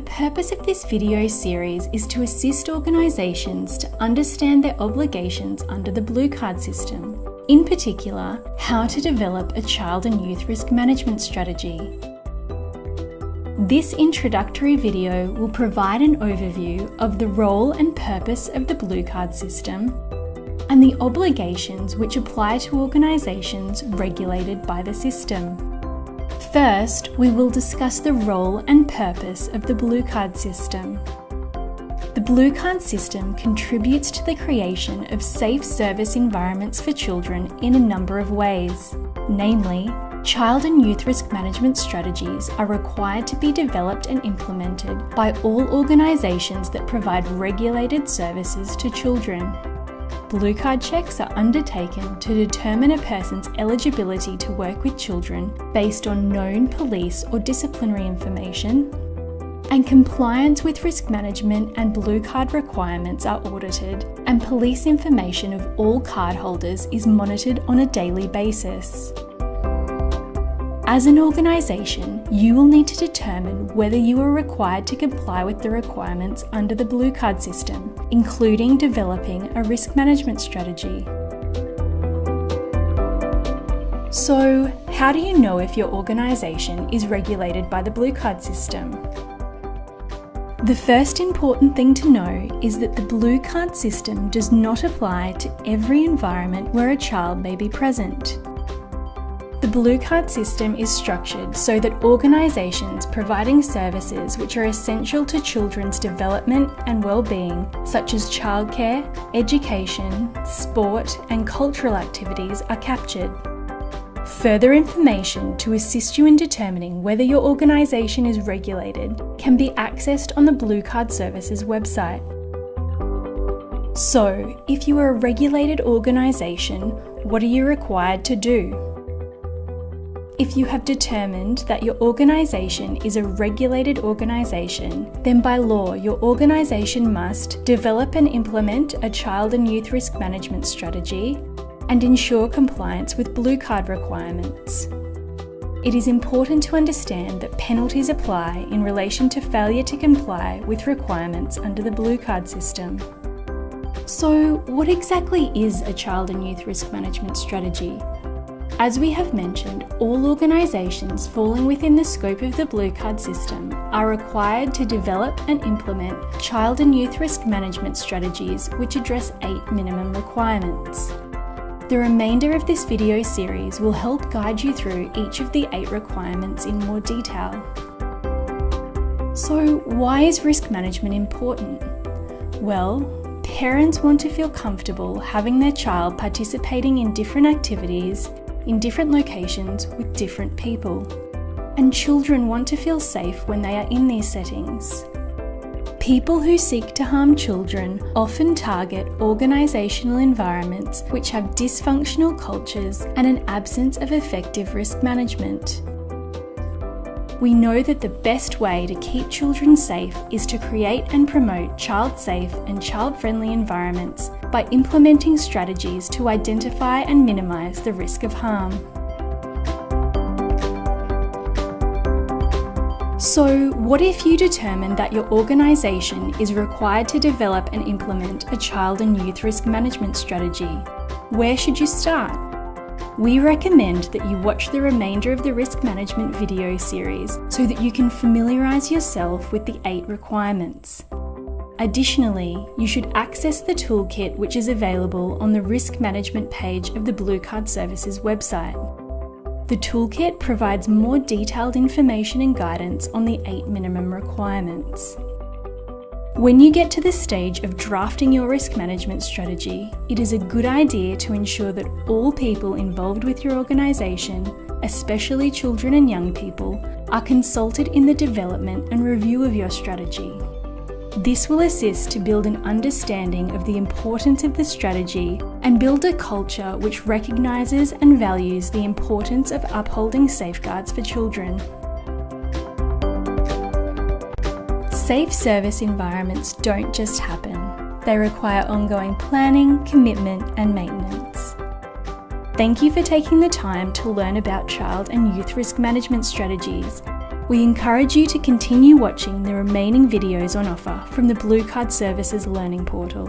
purpose of this video series is to assist organisations to understand their obligations under the Blue Card system, in particular, how to develop a child and youth risk management strategy. This introductory video will provide an overview of the role and purpose of the Blue Card system and the obligations which apply to organisations regulated by the system. First, we will discuss the role and purpose of the Blue Card system. The Blue Card system contributes to the creation of safe service environments for children in a number of ways. Namely, child and youth risk management strategies are required to be developed and implemented by all organisations that provide regulated services to children. Blue card checks are undertaken to determine a person's eligibility to work with children based on known police or disciplinary information, and compliance with risk management and blue card requirements are audited, and police information of all cardholders is monitored on a daily basis. As an organisation, you will need to determine whether you are required to comply with the requirements under the Blue Card system, including developing a risk management strategy. So, how do you know if your organisation is regulated by the Blue Card system? The first important thing to know is that the Blue Card system does not apply to every environment where a child may be present. The Blue Card system is structured so that organisations providing services which are essential to children's development and well-being, such as childcare, education, sport and cultural activities are captured. Further information to assist you in determining whether your organisation is regulated can be accessed on the Blue Card Services website. So, if you are a regulated organisation, what are you required to do? If you have determined that your organisation is a regulated organisation, then by law your organisation must develop and implement a child and youth risk management strategy and ensure compliance with Blue Card requirements. It is important to understand that penalties apply in relation to failure to comply with requirements under the Blue Card system. So, what exactly is a child and youth risk management strategy? As we have mentioned, all organisations falling within the scope of the Blue Card system are required to develop and implement child and youth risk management strategies which address eight minimum requirements. The remainder of this video series will help guide you through each of the eight requirements in more detail. So why is risk management important? Well, parents want to feel comfortable having their child participating in different activities in different locations with different people. And children want to feel safe when they are in these settings. People who seek to harm children often target organisational environments which have dysfunctional cultures and an absence of effective risk management. We know that the best way to keep children safe is to create and promote child safe and child friendly environments by implementing strategies to identify and minimise the risk of harm. So, what if you determine that your organisation is required to develop and implement a child and youth risk management strategy? Where should you start? We recommend that you watch the remainder of the risk management video series so that you can familiarise yourself with the eight requirements. Additionally, you should access the toolkit which is available on the risk management page of the Blue Card Services website. The toolkit provides more detailed information and guidance on the eight minimum requirements. When you get to the stage of drafting your risk management strategy, it is a good idea to ensure that all people involved with your organisation, especially children and young people, are consulted in the development and review of your strategy. This will assist to build an understanding of the importance of the strategy and build a culture which recognises and values the importance of upholding safeguards for children. Safe service environments don't just happen. They require ongoing planning, commitment and maintenance. Thank you for taking the time to learn about child and youth risk management strategies We encourage you to continue watching the remaining videos on offer from the Blue Card Services Learning Portal.